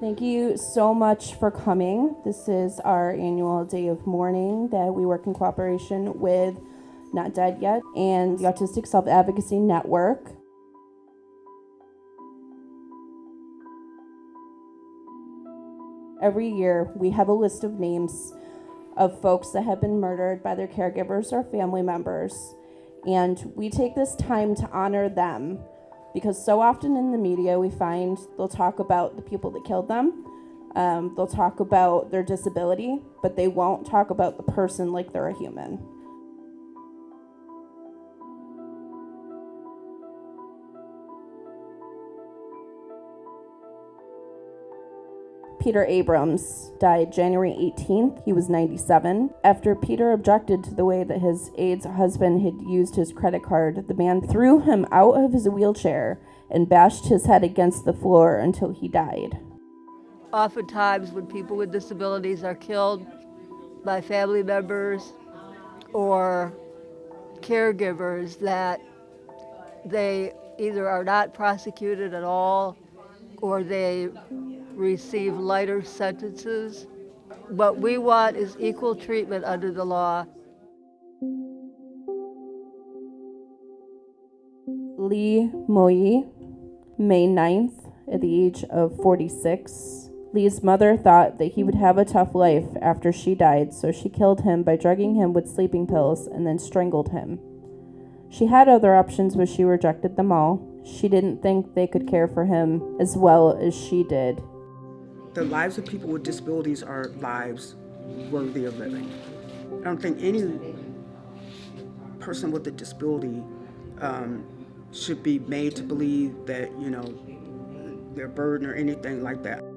Thank you so much for coming. This is our annual day of mourning that we work in cooperation with Not Dead Yet and the Autistic Self Advocacy Network. Every year, we have a list of names of folks that have been murdered by their caregivers or family members. And we take this time to honor them because so often in the media we find they'll talk about the people that killed them, um, they'll talk about their disability, but they won't talk about the person like they're a human. Peter Abrams died January 18th. He was 97. After Peter objected to the way that his aide's husband had used his credit card, the man threw him out of his wheelchair and bashed his head against the floor until he died. Oftentimes, when people with disabilities are killed by family members or caregivers, that they either are not prosecuted at all or they receive lighter sentences. What we want is equal treatment under the law. Lee Moyi, May 9th, at the age of 46. Lee's mother thought that he would have a tough life after she died, so she killed him by drugging him with sleeping pills and then strangled him. She had other options, but she rejected them all. She didn't think they could care for him as well as she did. The lives of people with disabilities are lives worthy of living. I don't think any person with a disability um, should be made to believe that, you know, they're burden or anything like that.